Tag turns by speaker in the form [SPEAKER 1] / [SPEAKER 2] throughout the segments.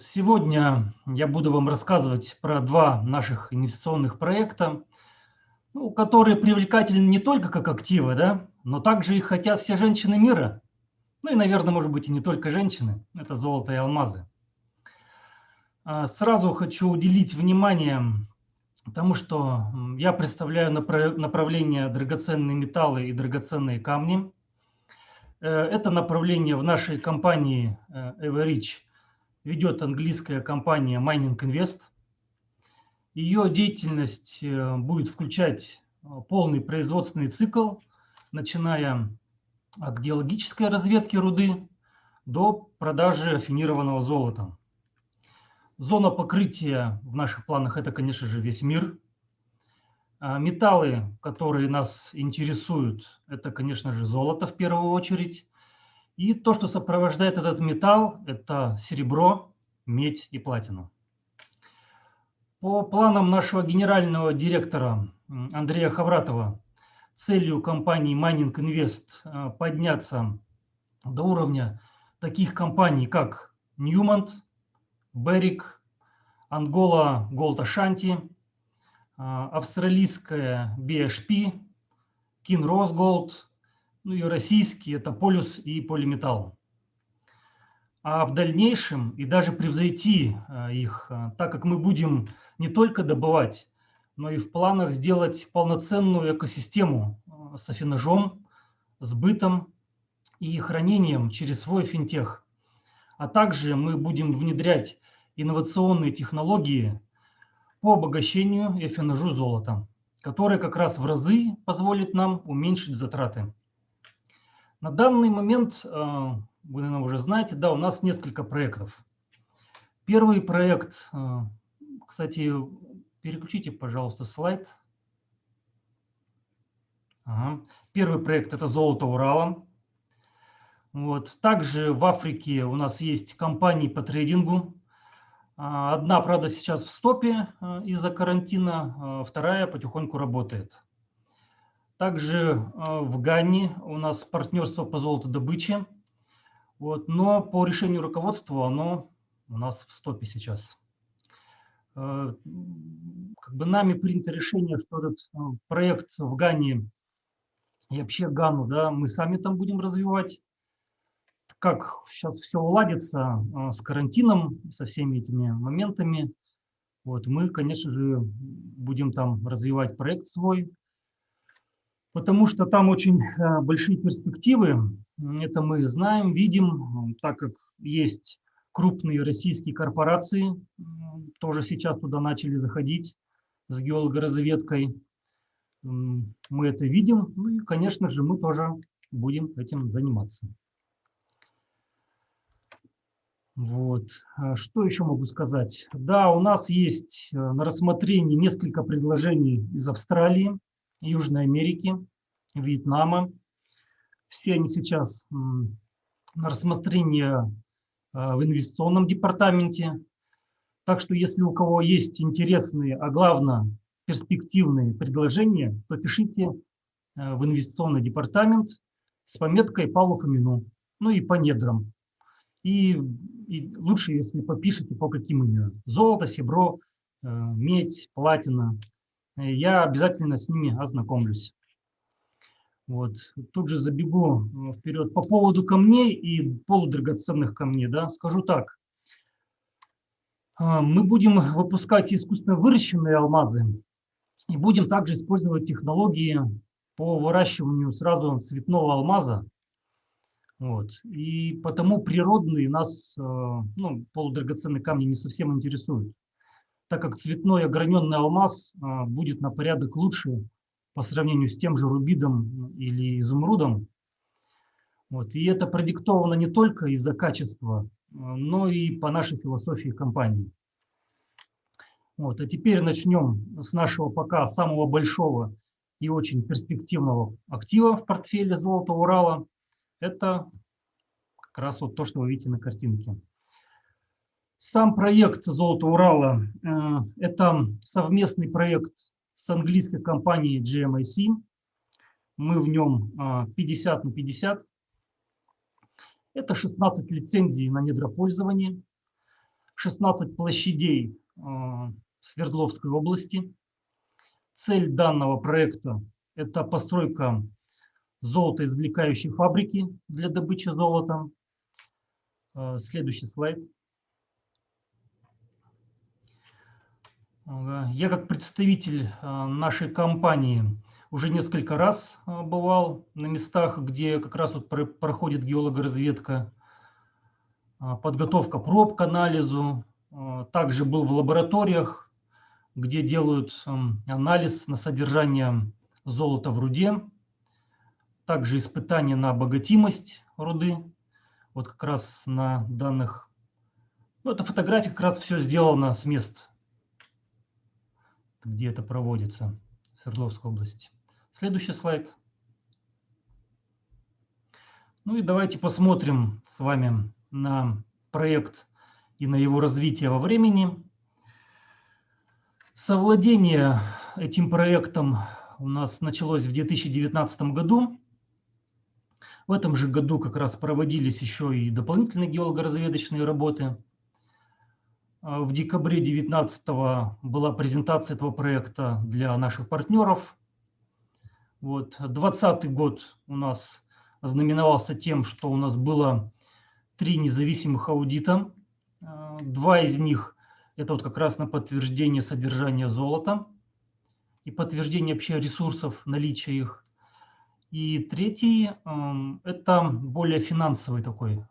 [SPEAKER 1] Сегодня я буду вам рассказывать про два наших инвестиционных проекта, ну, которые привлекательны не только как активы, да, но также их хотят все женщины мира. Ну и, наверное, может быть, и не только женщины. Это золото и алмазы. А, сразу хочу уделить внимание тому, что я представляю направление драгоценные металлы и драгоценные камни. Э, это направление в нашей компании э, Everich ведет английская компания Mining Invest. Ее деятельность э, будет включать полный производственный цикл, начиная от геологической разведки руды до продажи афинированного золота. Зона покрытия в наших планах – это, конечно же, весь мир. А металлы, которые нас интересуют, это, конечно же, золото в первую очередь. И то, что сопровождает этот металл, это серебро, медь и платина. По планам нашего генерального директора Андрея Хавратова, целью компании Mining Invest э, подняться до уровня таких компаний, как Newmont, Берик, Ангола Gold Ashanti, австралийская BHP, Kinross Gold, ну и российские это Полюс и Полиметалл. А в дальнейшем и даже превзойти а, их, а, так как мы будем не только добывать, но и в планах сделать полноценную экосистему а, с афинажом, сбытом и хранением через свой финтех. А также мы будем внедрять инновационные технологии по обогащению и афинажу золота, которые как раз в разы позволят нам уменьшить затраты. На данный момент, э, вы, наверное, уже знаете, да, у нас несколько проектов. Первый проект, э, кстати, переключите, пожалуйста, слайд. Ага. Первый проект – это «Золото Урала». Вот. Также в Африке у нас есть компании по трейдингу. А, одна, правда, сейчас в стопе э, из-за карантина, а вторая потихоньку работает. Также э, в Ганне у нас партнерство по золотодобыче. Вот, но по решению руководства оно у нас в стопе сейчас. Э, как бы нами принято решение, что этот э, проект в Гане и вообще Гану, да, мы сами там будем развивать. Как сейчас все уладится с карантином, со всеми этими моментами, вот, мы, конечно же, будем там развивать проект свой, потому что там очень э, большие перспективы. Это мы знаем, видим, так как есть крупные российские корпорации, тоже сейчас туда начали заходить с геологоразведкой. Мы это видим, ну и, конечно же, мы тоже будем этим заниматься. Вот. А что еще могу сказать? Да, у нас есть э, на рассмотрении несколько предложений из Австралии. Южной Америки, Вьетнама. Все они сейчас на рассмотрении э, в инвестиционном департаменте. Так что если у кого есть интересные, а главное перспективные предложения, то пишите э, в инвестиционный департамент с пометкой Павлу Фомину, ну и по недрам. И, и лучше, если попишите по каким именно. Золото, серебро, э, медь, платина, я обязательно с ними ознакомлюсь. Вот. Тут же забегу э, вперед. По поводу камней и полудрагоценных камней, да, скажу так. А, мы будем выпускать искусственно выращенные алмазы и будем также использовать технологии по выращиванию сразу цветного алмаза. Вот. И потому природные нас, э, ну, полудрагоценные камни не совсем интересуют так как цветной ограненный алмаз а, будет на порядок лучше по сравнению с тем же рубидом или изумрудом. Вот. И это продиктовано не только из-за качества, а, но и по нашей философии компании. Вот. А теперь начнем с нашего пока самого большого и очень перспективного актива в портфеле золота Урала. Это как раз вот то, что вы видите на картинке. Сам проект «Золото Урала» э, – это совместный проект с английской компанией GMIC. Мы в нем 50 на 50. Это 16 лицензий на недропользование, 16 площадей Свердловской области. Цель данного проекта – это постройка золотоизвлекающей фабрики для добычи золота. Следующий слайд. Я как представитель нашей компании уже несколько раз бывал на местах, где как раз вот проходит геологоразведка, подготовка проб к анализу. Также был в лабораториях, где делают анализ на содержание золота в руде. Также испытания на обогатимость руды. Вот как раз на данных. Ну, это фотография как раз все сделано с мест где это проводится в Свердловской области. Следующий слайд. Ну и давайте посмотрим с вами на проект и на его развитие во времени. Совладение этим проектом у нас началось в 2019 году. В этом же году как раз проводились еще и дополнительные геолого-разведочные работы. В декабре 2019 была презентация этого проекта для наших партнеров. Вот. 2020 год у нас знаменовался тем, что у нас было три независимых аудита. Два из них – это вот как раз на подтверждение содержания золота и подтверждение вообще ресурсов, наличия их. И третий – это более финансовый такой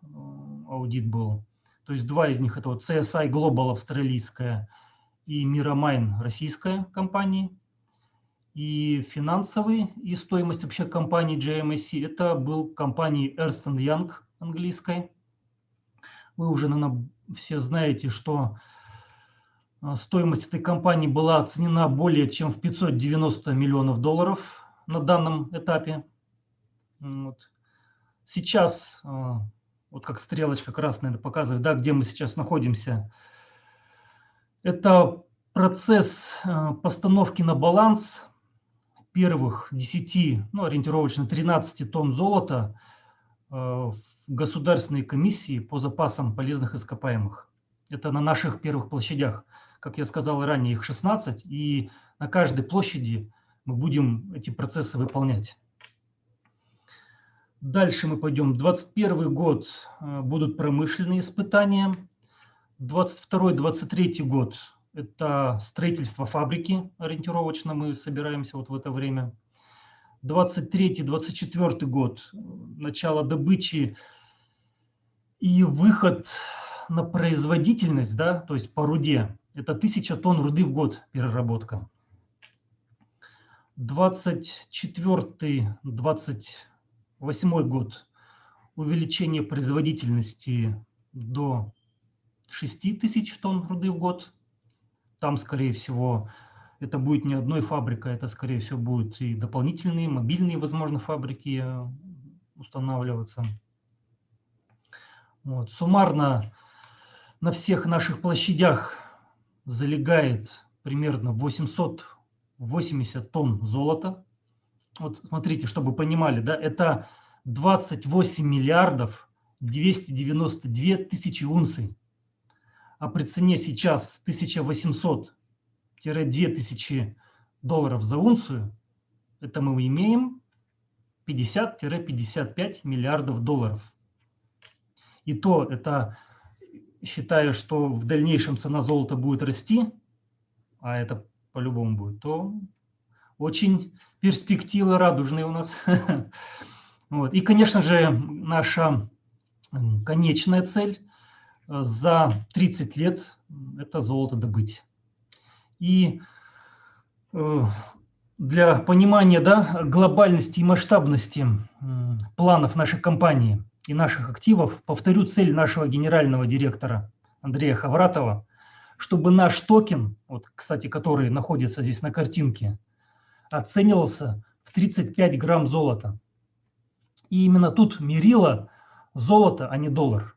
[SPEAKER 1] аудит был. То есть два из них это вот CSI Global австралийская и Miramine российская компания. И финансовый, и стоимость вообще компании JMSC это был компании Ernst Young английской. Вы уже, наверное, все знаете, что а, стоимость этой компании была оценена более чем в 590 миллионов долларов на данном этапе. Вот. Сейчас а, вот как стрелочка красная показывает, да, где мы сейчас находимся. Это процесс э, постановки на баланс первых 10, ну, ориентировочно 13 тонн золота э, в Государственной комиссии по запасам полезных ископаемых. Это на наших первых площадях. Как я сказал ранее, их 16, и на каждой площади мы будем эти процессы выполнять. Дальше мы пойдем. 21 год э, будут промышленные испытания. 22-23 год – это строительство фабрики ориентировочно. Мы собираемся вот в это время. 23-24 год – начало добычи и выход на производительность, да, то есть по руде. Это 1000 тонн руды в год переработка. 24 20 Восьмой год увеличение производительности до 6 тысяч тонн руды в год. Там, скорее всего, это будет не одной фабрика, это, скорее всего, будут и дополнительные мобильные, возможно, фабрики э, устанавливаться. Вот. Суммарно на всех наших площадях залегает примерно 880 тонн золота вот смотрите, чтобы понимали, да, это 28 миллиардов 292 тысячи унций. А при цене сейчас 1800-2000 долларов за унцию, это мы имеем 50-55 миллиардов долларов. И то это, считая, что в дальнейшем цена золота будет расти, а это по-любому будет, то очень перспективы радужные у нас. Вот. И, конечно же, наша конечная цель э, за 30 лет – это золото добыть. И э, для понимания да, глобальности и масштабности планов нашей компании и наших активов, повторю цель нашего генерального директора Андрея Хавратова, чтобы наш токен, вот, кстати, который находится здесь на картинке – оценивался в 35 грамм золота. И именно тут мерило золото, а не доллар.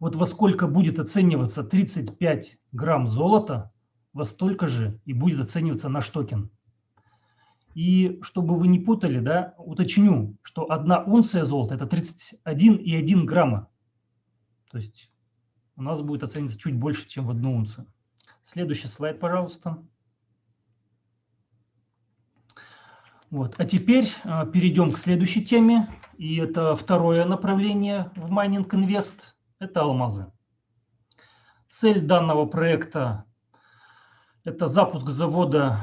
[SPEAKER 1] Вот во сколько будет оцениваться 35 грамм золота, во столько же и будет оцениваться наш токен. И чтобы вы не путали, да, уточню, что одна унция золота – это 31,1 грамма. То есть у нас будет оцениваться чуть больше, чем в одну унцию. Следующий слайд, пожалуйста. Вот. А теперь э, перейдем к следующей теме. И это второе направление в Mining Invest – это алмазы. Цель данного проекта – это запуск завода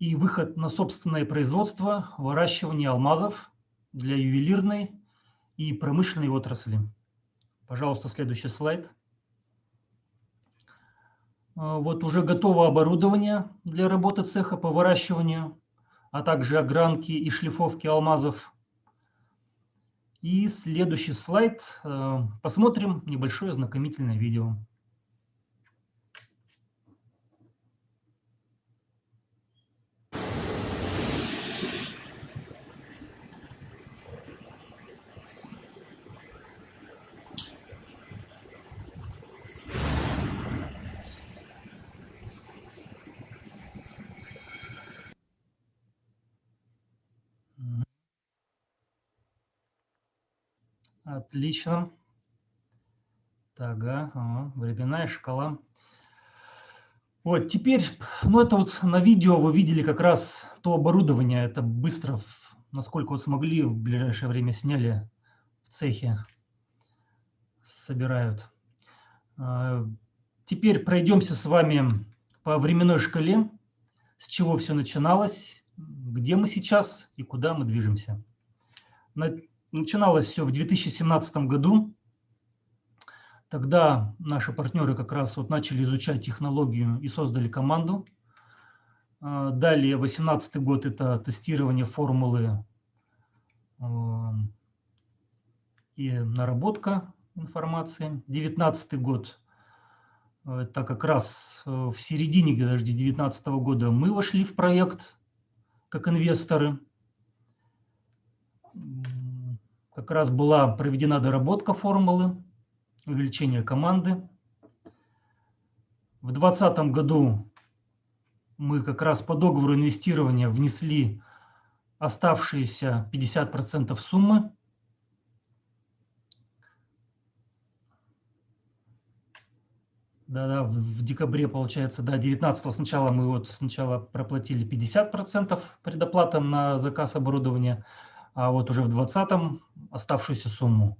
[SPEAKER 1] и выход на собственное производство выращивания алмазов для ювелирной и промышленной отрасли. Пожалуйста, следующий слайд. А, вот уже готово оборудование для работы цеха по выращиванию, а также огранки и шлифовки алмазов. И следующий слайд. А, посмотрим небольшое знакомительное видео. Отлично. Так, ага, временная шкала. Вот, теперь, ну это вот на видео вы видели как раз то оборудование, это быстро, насколько вот смогли, в ближайшее время сняли в цехе, собирают. А, теперь пройдемся с вами по временной шкале, с чего все начиналось, где мы сейчас и куда мы движемся. Начиналось все в 2017 году. Тогда наши партнеры как раз вот начали изучать технологию и создали команду. А, далее, 2018 год – это тестирование формулы а, и наработка информации. 2019 год – это как раз в середине где-то 2019 года мы вошли в проект как инвесторы как раз была проведена доработка формулы, увеличение команды. В 2020 году мы как раз по договору инвестирования внесли оставшиеся 50% суммы. Да-да, в декабре, получается, да, 19 сначала мы вот сначала проплатили 50% предоплата на заказ оборудования, а вот уже в 2020 оставшуюся сумму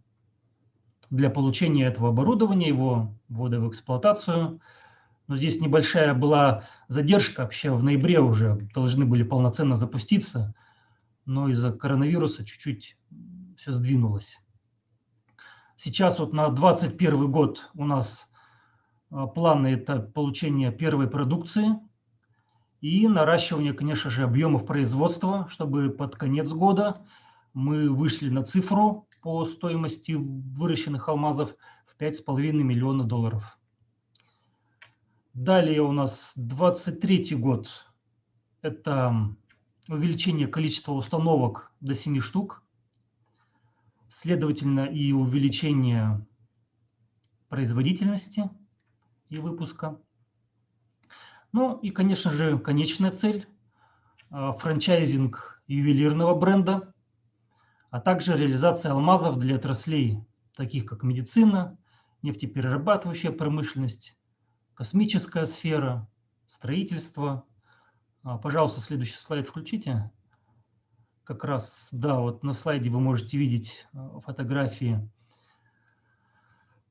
[SPEAKER 1] для получения этого оборудования, его ввода в эксплуатацию. Но здесь небольшая была задержка, вообще в ноябре уже должны были полноценно запуститься, но из-за коронавируса чуть-чуть все сдвинулось. Сейчас вот на 2021 год у нас а, планы – это получение первой продукции и наращивание, конечно же, объемов производства, чтобы под конец года мы вышли на цифру по стоимости выращенных алмазов в 5,5 миллиона долларов. Далее у нас 23 год. Это увеличение количества установок до 7 штук. Следовательно, и увеличение производительности и выпуска. Ну и, конечно же, конечная цель – франчайзинг ювелирного бренда – а также реализация алмазов для отраслей, таких как медицина, нефтеперерабатывающая промышленность, космическая сфера, строительство. А, пожалуйста, следующий слайд включите. Как раз, да, вот на слайде вы можете видеть а, фотографии.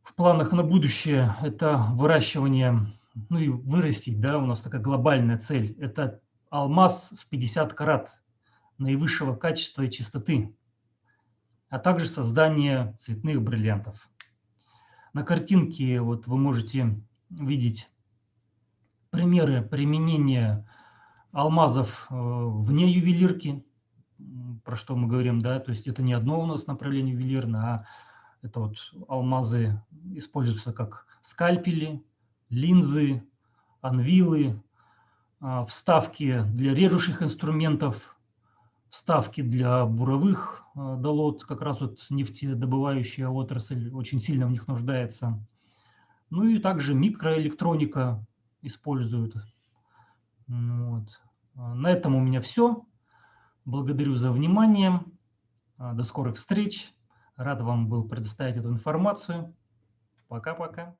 [SPEAKER 1] В планах на будущее это выращивание, ну и вырастить, да, у нас такая глобальная цель. Это алмаз в 50 карат наивысшего качества и чистоты а также создание цветных бриллиантов. На картинке вот вы можете видеть примеры применения алмазов э, вне ювелирки, про что мы говорим, да, то есть это не одно у нас направление ювелирное, а это вот алмазы используются как скальпели, линзы, анвилы, а, вставки для режущих инструментов, вставки для буровых Э, долот, как раз вот нефтедобывающая отрасль очень сильно в них нуждается. Ну и также микроэлектроника используют. Вот. На этом у меня все. Благодарю за внимание. До скорых встреч. Рад вам был предоставить эту информацию. Пока-пока.